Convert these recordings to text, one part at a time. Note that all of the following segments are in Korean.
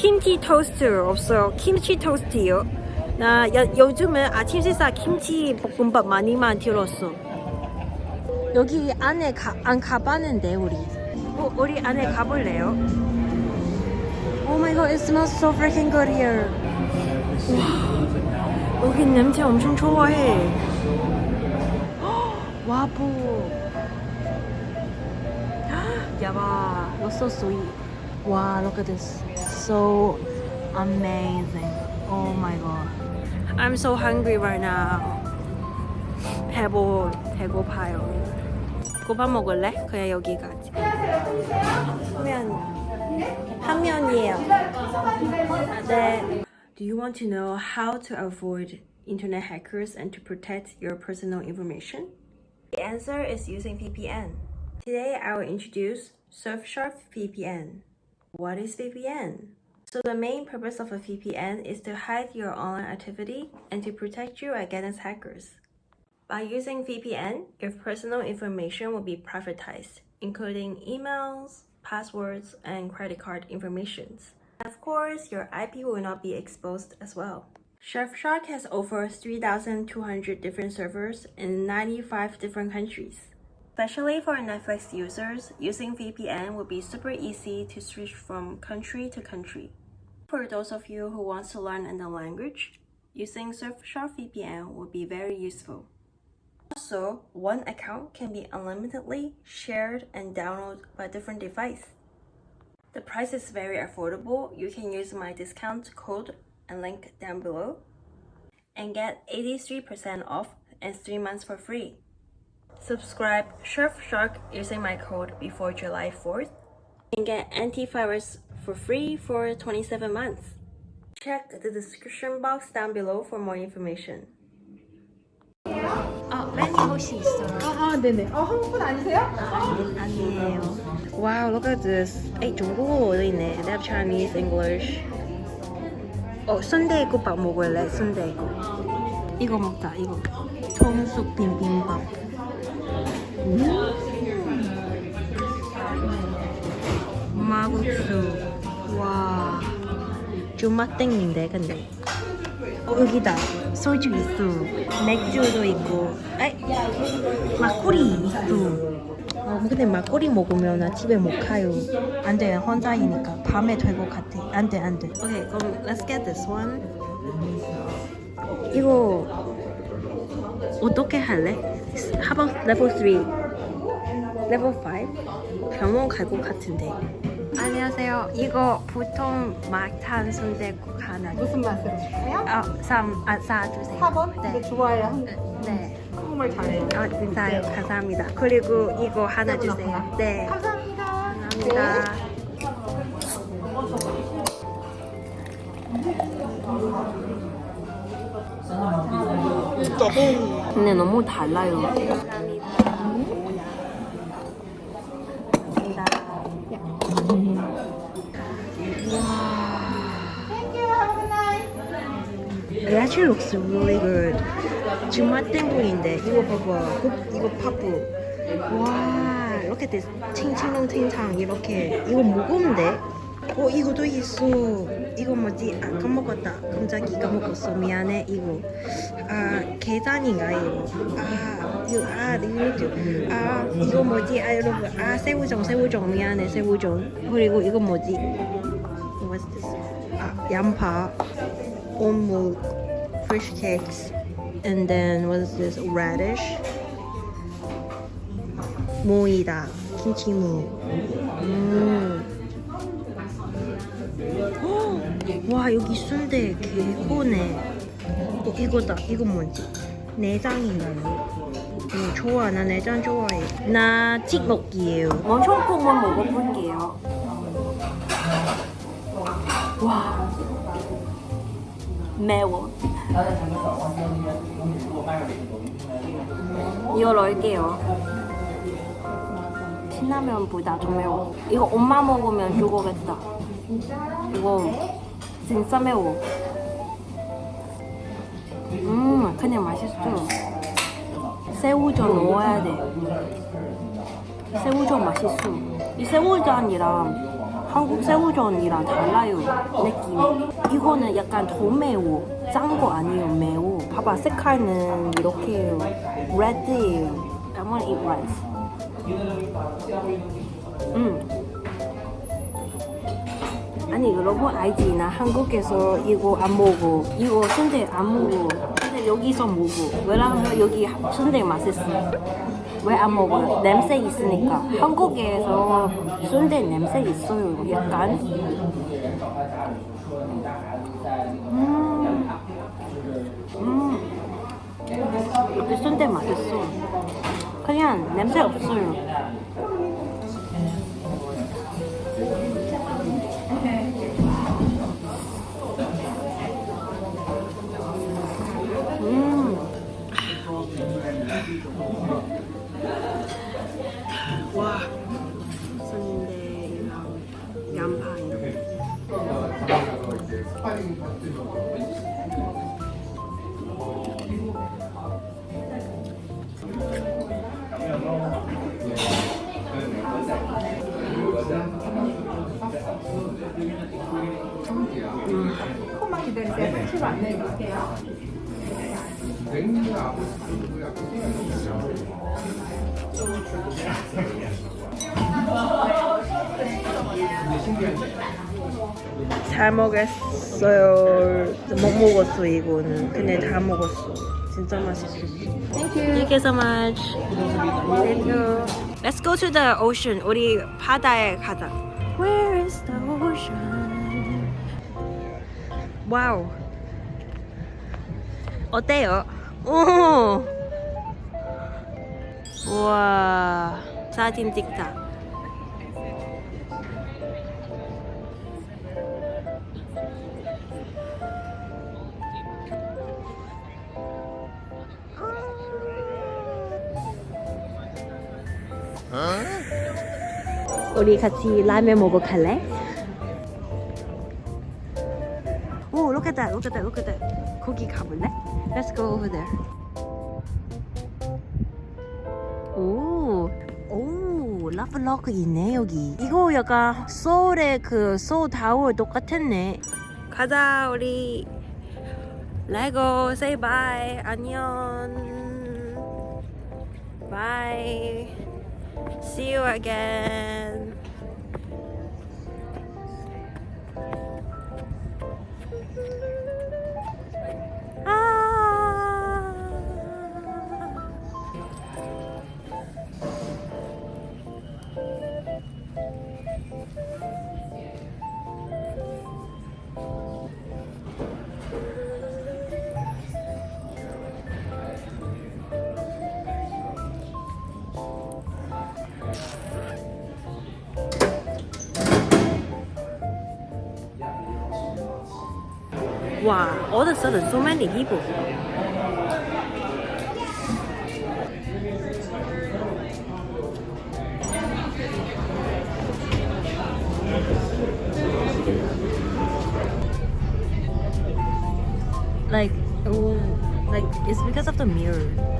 김치 토스트 없어요. 김치 토스트요. 나 여, 요즘은 아침 식사 김치 볶음밥 많이만 들었어. 여기 안에 가, 안 가봤는데 우리. 어, 우리 안에 가볼래요? Oh my god, it smells so freaking good here. 와, 여기 냄새 엄청 좋아해. 와보. 야바, you're so sweet. Wow, look at this. So amazing. Oh my god. I'm so hungry right now. 배고, 배고파요. 고밥 먹을래? 그냥 여기까지. 면. 한 면이에요. 네. Do you want to know how to avoid internet hackers and to protect your personal information? The answer is using VPN. Today I will introduce Surfshark VPN. What is VPN? So the main purpose of a VPN is to hide your online activity and to protect you against hackers. By using VPN, your personal information will be privatized, including emails, passwords, and credit card informations. Of course, your IP will not be exposed as well. Surfshark has over 3,200 different servers in 95 different countries. Especially for Netflix users, using VPN will be super easy to switch from country to country. For those of you who want to learn another language, using Surfshark VPN will be very useful. Also, one account can be unlimitedly shared and downloaded by different device. The price is very affordable. You can use my discount code and link down below and get 83% off and 3 months for free. Subscribe Surfshark using my code before July 4th and get antivirus for free for 27 months. Check the description box down below for more information. 아, 메뉴 혹시 있어요? 아, 아, 네네. 어, 한국 분 아니세요? 아니에요. Wow, look at this. 에이, 중국어도 있네. They have Chinese, English. 어, 순대국밥 먹을래? 순대국. 이거 먹자, 이거. 청숙 비빔밥. 음. 마국수. 와. 주맛땡인데, 근데. 어, 여기다. 소주 있어. 맥주도 있고. 에이, 막걸리 있어. 어, 근데 막걸리 먹으면 나 집에 못 가요. 안 돼, 혼자이니까. 밤에 될 것 같아. 안 돼, 안 돼. 오케이, 그럼 let's get this one. 이거 어떻게 할래? How about level 3? level 5? 병원 갈 것 같은데. 안녕하세요. 이거 보통 막탄 순대국 하나. 무슨 맛으로 줄까요? 아, 3, 아, 4 주세요. 4번? 네. 네. 좋아요. 한- 네. 한국말 잘해요. 아, 감사해요. 감사합니다. 그리고 이거 하나 주세요. 네. 감사합니다. 감사합니다. 근데 너무 달라요. It actually looks really good. 주맛땡국인데 이거 봐봐. 그- 이거 파프. 와, look at this. 칭칭동칭창 이렇게. 이거 돼? 어, 이거도 있어. 이거 뭐지? 아, 까먹었다. 깜짝이 까먹었어. 미안해. 이거. 아, 계란인가 이거. 아, 이거 아, 이거 아, 이거 뭐지? 아, 여러분. 아, 새우젓, 새우젓. 미안해. 새우젓. 그리고 이거 뭐지? What's this? 아, 양파. oat fish cakes, and then what is this? Radish. 모이다. 김치무. 음. 헉! 와 여기 순대 개고네. 어 이거다. 이거 뭐지? 내장인가요? 음, 좋아 나 내장 좋아해. 나 찍먹기예요. 원초국만 먹어볼게요. 와. 매워. 이거 넣을게요. 신라면보다 더 매워. 이거 엄마 먹으면 죽어겠다. 이거 진짜 매워. 음, 그냥 맛있어. 새우젓 넣어야 돼. 새우젓 맛있어. 이 새우젓이랑 한국 새우전이랑 달라요 느낌이. 이거는 약간 더 매워. 짠 거 아니에요 매워. 봐봐 색깔은 이렇게요. 레드예요. I wanna eat rice. 음. 아니 여러분 알지? 나 한국에서 이거 안 먹어. 이거 순대 안 먹어. 근데 여기서 먹어. 왜냐면 여기 순대 맛있어 왜 안 먹어? 냄새 있으니까. 한국에서 순대 냄새 있어요 약간. 음, 음. 순대 맛있어. 그냥 냄새 없어요 조금만 기다리세요. 상추로 안내해 드릴게요. 잘 먹었어요. 못 먹었어 이거는. 근데 다 먹었어. 진짜 맛있었어. Thank you. Thank you so much. Thank you. Let's go to the ocean. 우리 바다에 가자. Where is the ocean? 와우. 어때요? 오. 우와. 사진 찍자. 우리 같이 라면 먹어 갈래? That, look at that. 거기 가볼래? Let's go over there. 오, 오, 라플로크 있네 여기. 이거 약간 서울의 그 서울 타워 똑같았네. 가자 우리. 레고, say bye. 안녕. Bye. See you again. Wow, all of a sudden, so many people. Like, oh, like it's because of the mirror.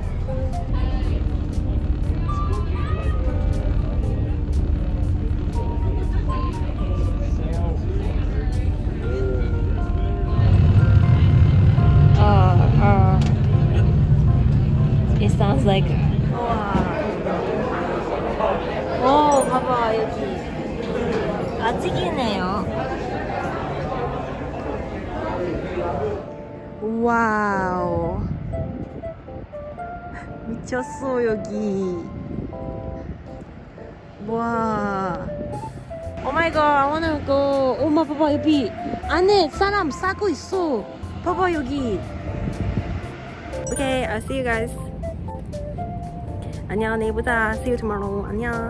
Sounds like. 오, 봐봐 여기 아직이네요. 와우, 미쳤어 여기. 와. 오 마이 갓, I wanna go. 엄마 봐봐 여기 안에 사람 싸고 있어. 봐봐 여기. Okay, I'll see you guys. 안녕, 내일 보자. See you tomorrow. 안녕.